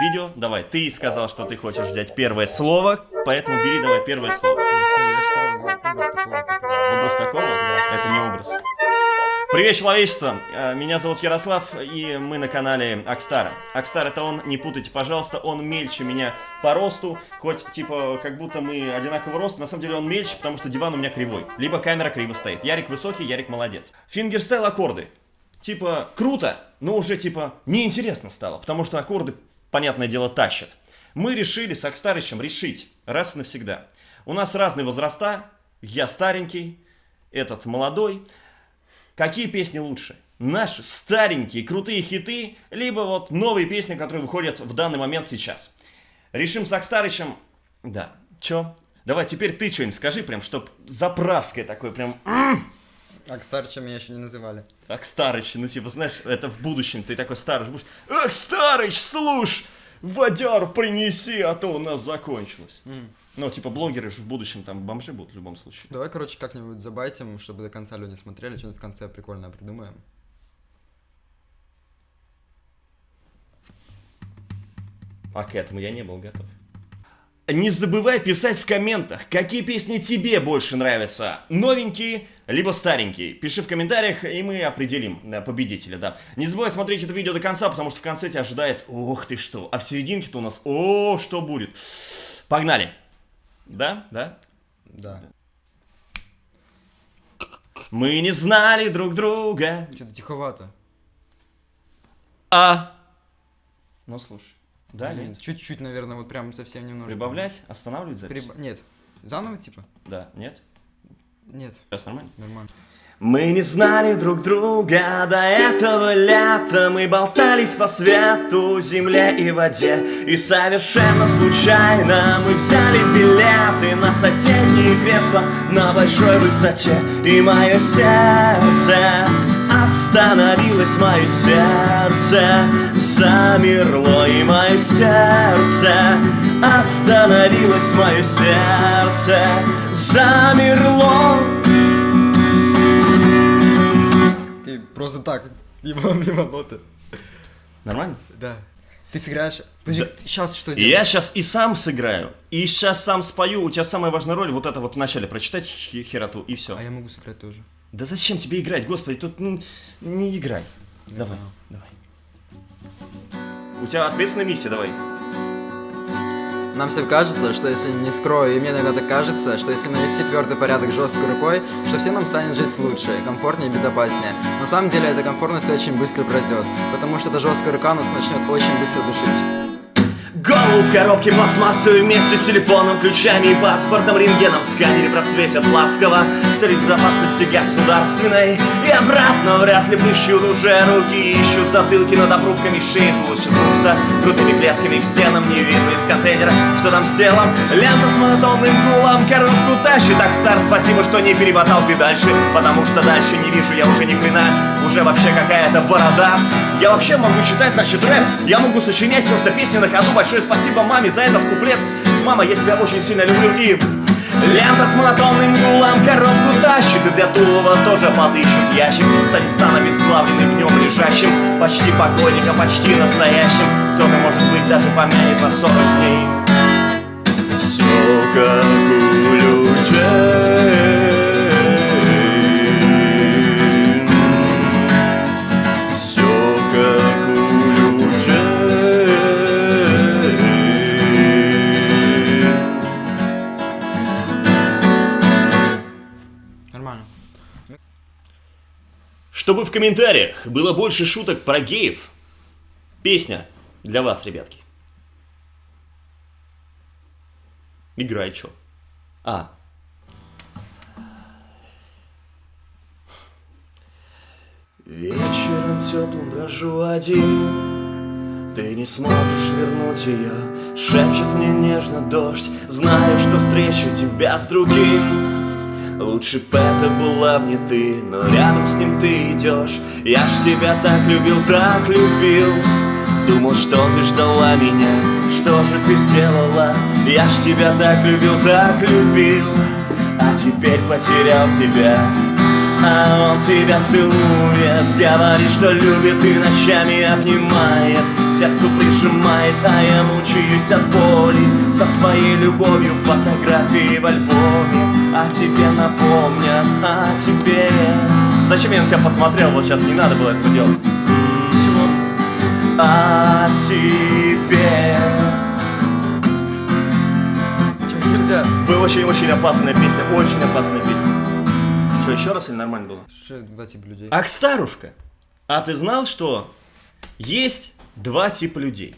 видео. Давай, ты сказал, что ты хочешь взять первое слово, поэтому бери давай первое слово. Образ такого? Да. Это не образ. Привет, человечество! Э, меня зовут Ярослав, и мы на канале Акстара. Акстар это он, не путайте, пожалуйста, он мельче меня по росту, хоть типа как будто мы одинакового роста, на самом деле он мельче, потому что диван у меня кривой, либо камера криво стоит. Ярик высокий, Ярик молодец. Фингерстайл аккорды. Типа круто, но уже типа неинтересно стало, потому что аккорды, понятное дело, тащат. Мы решили с Акстарычем решить раз и навсегда. У нас разные возраста, я старенький, этот молодой. Какие песни лучше? Наши старенькие крутые хиты, либо вот новые песни, которые выходят в данный момент сейчас. Решим с Акстарычем... Да, чё? Давай, теперь ты что-нибудь скажи, прям, чтоб заправское такое, прям... Акстарыча меня еще не называли. Акстарыч, ну типа, знаешь, это в будущем ты такой старый будешь... Акстарыч, слушай! Водяр принеси, а то у нас закончилось. Мм. Ну, типа, блогеры же в будущем там бомжи будут в любом случае. Давай, короче, как-нибудь забайтим, чтобы до конца люди смотрели, что-нибудь в конце прикольное придумаем. А к этому я не был готов. Не забывай писать в комментах, какие песни тебе больше нравятся. Новенькие, либо старенькие. Пиши в комментариях, и мы определим э, победителя, да. Не забывай смотреть это видео до конца, потому что в конце тебя ожидает, ох ты что. А в серединке-то у нас, о, что будет. Погнали. Да? Да? Да. Мы не знали друг друга. Что-то тиховато. А. Ну, слушай. Да, нет? Чуть-чуть, наверное, вот прям совсем немножко. Прибавлять? Останавливать запись? Приб... Нет. Заново, типа? Да. Нет? Нет. Сейчас нормально? Нормально. Мы не знали друг друга до этого лета Мы болтались по свету, земле и воде И совершенно случайно мы взяли билеты На соседние кресла на большой высоте И мое сердце остановилось, мое сердце замерло И мое сердце остановилось, мое сердце замерло Просто так, мимо, мимо ноты. Нормально? Да. Ты сыграешь... Подожди, да. сейчас что делаешь? Я сейчас и сам сыграю, и сейчас сам спою. У тебя самая важная роль вот это вот вначале прочитать хероту, и все. А я могу сыграть тоже. Да зачем тебе играть, господи, тут ну, не играй. Давай, давай. У тебя ответственная миссия, давай. Нам всем кажется, что если не скрою, и мне иногда так кажется, что если навести твердый порядок жесткой рукой, что всем нам станет жить лучше, комфортнее и безопаснее. На самом деле эта комфортность очень быстро пройдет, потому что эта жесткая рука нас начнет очень быстро душить. Голову в коробке пластмассовой вместе с телефоном, ключами и паспортом, рентгеном в сканере просветят ласково. В цели безопасности государственной И обратно вряд ли плещут уже руки. Ищут затылки над обрубками шеи Получатся крутыми клетками к стенам Не видно из контейнера, что там с телом Лента с монотонным гулом коробку тащит. Так стар, спасибо, что не перемотал ты дальше Потому что дальше не вижу я уже ни хрена Уже вообще какая-то борода Я вообще могу читать, значит рэп. Я могу сочинять просто песни на ходу. Большое спасибо маме за этот куплет. Мама, я тебя очень сильно люблю. И... Лента с монотонным гулом коробку тащит. И для Тулова тоже подыщут ящик С Дагестаном сплавленным днем лежащим. Почти покойником, почти настоящим. Кто-то, может быть, даже помянет на 40 дней. Все как у Чтобы в комментариях было больше шуток про геев, песня для вас, ребятки. Играй, чё? А. Вечером теплым брожу один Ты не сможешь вернуть ее Шепчет мне нежно дождь Знаю, что встречу тебя с другим Лучше б это была мне ты, но рядом с ним ты идешь. Я ж тебя так любил, так любил. Думал, что ты ждала меня, что же ты сделала? Я ж тебя так любил, так любил. А теперь потерял тебя. А он тебя целует. Говорит, что любит и ночами обнимает. Сердцу прижимает А я мучаюсь от боли. Со своей любовью фотографии в альбоме А тебе напомнят, а тебе Зачем я на тебя посмотрел? Вот сейчас не надо было этого делать Чего? А тебе Чего нельзя? Вы очень-очень опасная песня, очень опасная песня Что, еще раз или нормально было? Что два типа людей? Акстарушка, а ты знал, что есть два типа людей?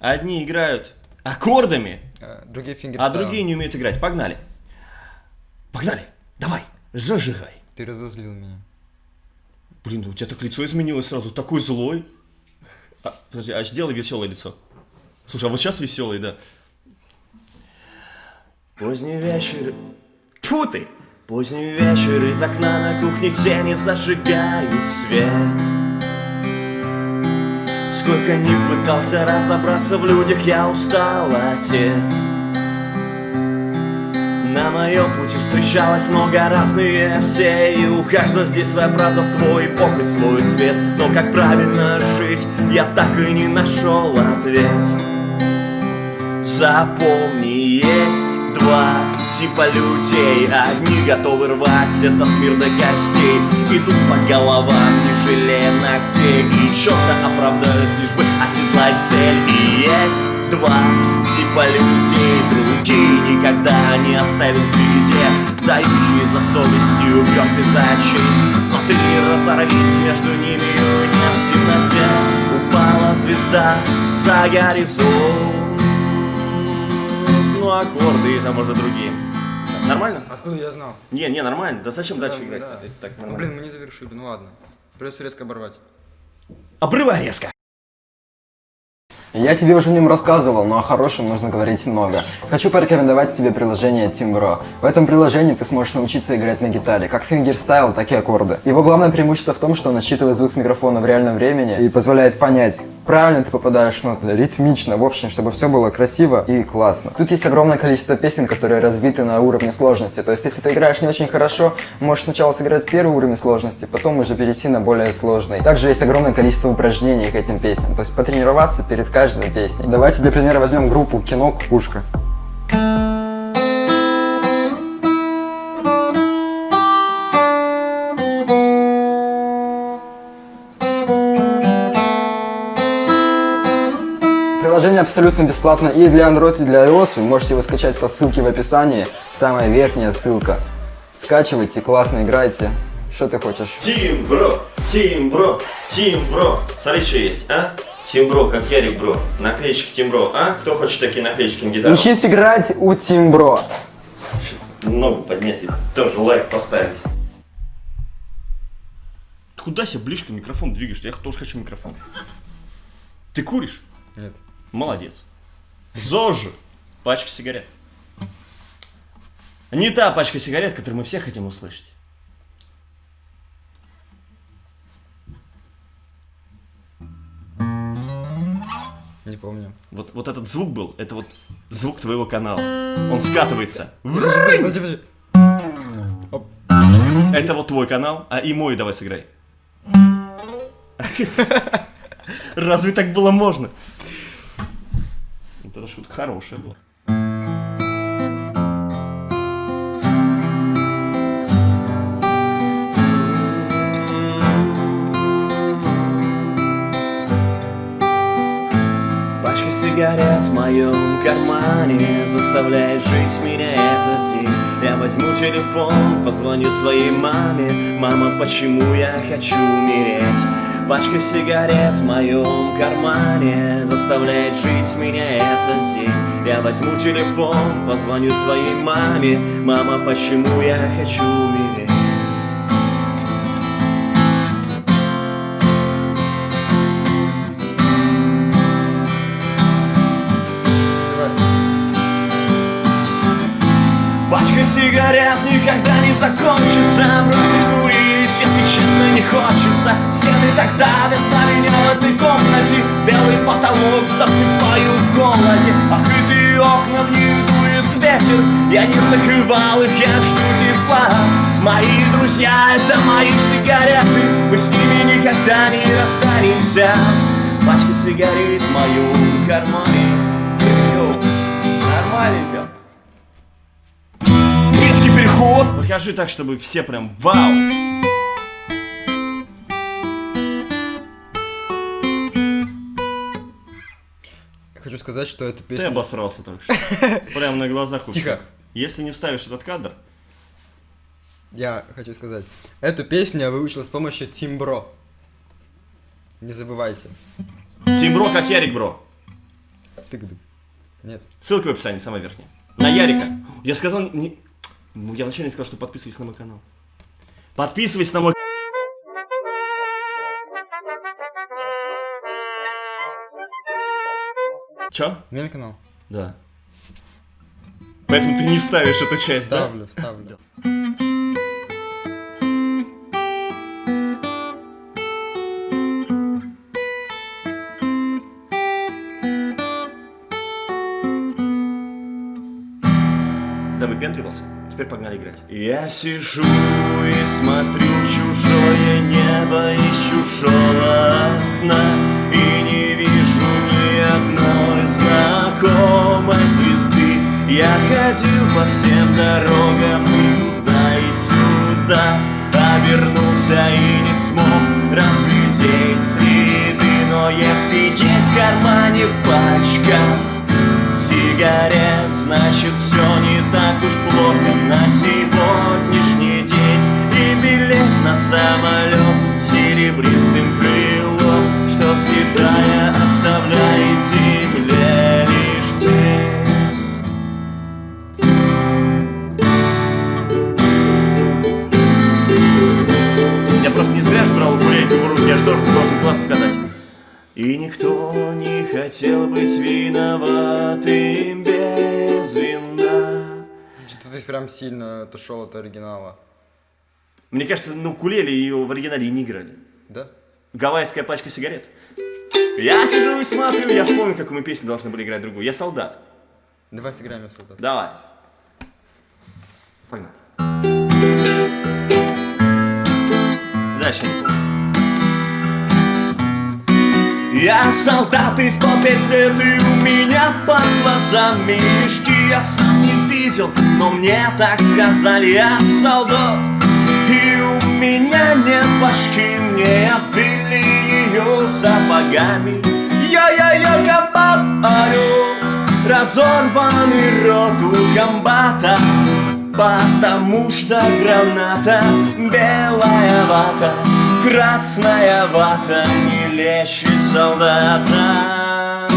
Одни играют аккордами, А, другие а другие не умеют играть. Погнали. Погнали. Давай, зажигай. Ты разозлил меня. Блин, у тебя так лицо изменилось сразу, такой злой. А, подожди, а сделай веселое лицо. Слушай, а вот сейчас веселый, да. Поздний вечер... Тьфу ты! Поздний вечер из окна на кухне тени зажигают свет. Сколько ни пытался разобраться в людях, я устал, отец. На моем пути встречалось много разные все И у каждого здесь своя правда, свой бог и свой цвет. Но как правильно жить, я так и не нашел ответ. Запомни, есть два типа людей. Одни готовы рвать этот мир до костей. Идут по головам, не жалея ногтей. И четко оправдают, лишь бы оседлать цель. И есть два типа людей Другие никогда не оставят в беде Дающие за совестью, уперты за честь Смотри, разорвись между ними в темноте Упала звезда за горизонт ну аккорды там может другие. Нормально? Откуда я знал? Не, не, нормально. Да зачем дальше Да, играть? да. Так Ну, блин, мы не завершили, ну ладно. Придется резко оборвать. Обрывай резко. Я тебе уже о нем рассказывал, но о хорошем нужно говорить много. Хочу порекомендовать тебе приложение Timbro. В этом приложении ты сможешь научиться играть на гитаре, как фингерстайл, так и аккорды. Его главное преимущество в том, что он отсчитывает звук с микрофона в реальном времени и позволяет понять, правильно ты попадаешь в ноты, ритмично, в общем, чтобы все было красиво и классно. Тут есть огромное количество песен, которые разбиты на уровни сложности. То есть, если ты играешь не очень хорошо, можешь сначала сыграть первый уровень сложности, потом уже перейти на более сложный. Также есть огромное количество упражнений к этим песням, то есть потренироваться перед каждой песней. Давайте для примера возьмем группу Кино Кукушка. Приложение абсолютно бесплатно и для Android, и для iOS. Вы можете его скачать по ссылке в описании. Самая верхняя ссылка. Скачивайте, классно играйте. Что ты хочешь? Тимбро, Тимбро, Тимбро. Смотри, что есть, а? Тимбро, как Ярик Бро. Наклеечки Тимбро, а? Кто хочет такие наклеечки на гитару? Учись играть у Тимбро. Ногу поднять и тоже лайк поставить. Куда себе ближе микрофон двигаешь? Я тоже хочу микрофон. Ты куришь? Нет. Молодец. ЗОЖ. Пачка сигарет. Не та пачка сигарет, которую мы все хотим услышать. Не помню. Вот, вот этот звук был, это вот звук твоего канала. Он скатывается. Подожди, подожди. Это вот твой канал, а и мой давай сыграй. Разве так было можно? Эта шутка хорошая была. Пачка сигарет в моем кармане Заставляет жить меня этот день Я возьму телефон, позвоню своей маме Мама, почему я хочу умереть? Пачка сигарет в моем кармане Заставляет жить меня этот день. Я возьму телефон, позвоню своей маме. Мама, почему я хочу умереть? Пачка сигарет никогда не закончится. Бросить хочется Стены так давят на меня в этой комнате. Белый потолок засыпают в голоде Открытые окна, в них дует ветер. Я не закрывал их, я жду тепла. Мои друзья, это мои сигареты. Мы с ними никогда не расстанемся. Пачка сигарет в моем кармане. Йоу, Нормальненько. Резкий переход. Покажи так, чтобы все прям вау сказать, что эту Ты песню... обосрался только что Прям на глазах у Тихо. Если не вставишь этот кадр Я хочу сказать, эту песню я выучил с помощью Тимбро. Не забывайте. Тим Бро, как Ярик Бро Тык-дык. Нет. Ссылка в описании, самая верхняя. На Ярика. Я сказал, не... ну, я вначале сказал, что подписывайтесь на мой канал. Подписывайтесь на мой Чё? Канал? Да. Поэтому ты не вставишь эту часть, да? Вставлю, вставлю. Да выпендривался? Теперь погнали играть. Я сижу и смотрю в чужое небо из чужого окна Я ходил по всем дорогам и туда и сюда Обернулся и не смог разглядеть следы. Но если есть в кармане пачка сигарет Значит, все класс показать. И никто не хотел быть виноватым без вина. Что-то ты прям сильно отошел от оригинала. Мне кажется, на укулеле ее в оригинале и не играли. Да? Гавайская пачка сигарет. Я сижу и смотрю, я вспомню, какую мы песню должны были играть другую. Я солдат. Давай сыграем в солдат. Давай. Погнали. Дальше я не помню. Я солдат из лет и у меня под глазами мешки. Я сам не видел, но мне так сказали Я солдат, и у меня нет башки Мне обили ее сапогами. Я-я-я, комбат орёт Разорванный рот у комбата Потому что граната белая вата Красная вата не лечит солдата.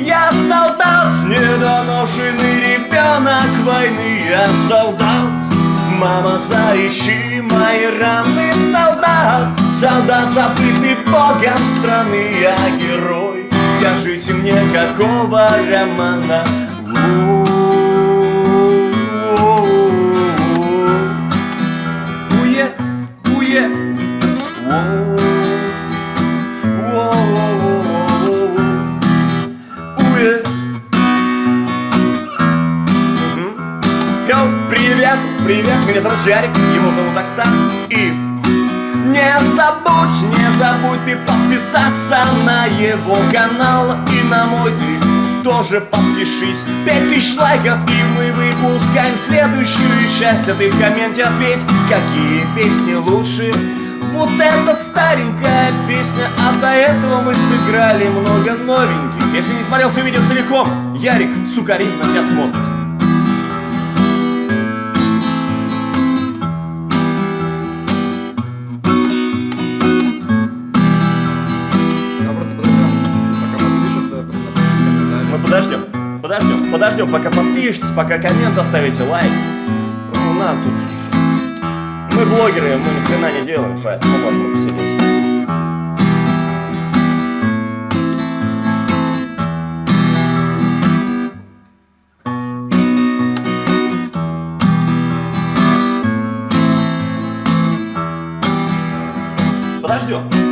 Я солдат, недоношенный ребенок войны Я солдат, мама заищи мои раны Солдат, солдат, забытый богом страны Я герой, скажите мне, какого романа? Уе, зовут Ярик, его зовут Окстан И не забудь, не забудь ты подписаться на его канал И на мой ты тоже подпишись Пять тысяч лайков и мы выпускаем следующую часть. А ты в комменте ответь, какие песни лучше. Вот эта старенькая песня, а до этого мы сыграли много новеньких. Если не смотрел все видео целиком, Ярик, сукаризм на тебя смотрит подождем, пока подпишетесь, пока коммент оставите, лайк. Ну, нам тут... Мы блогеры, мы ни хрена не делаем, поэтому можно посидеть. Подождем.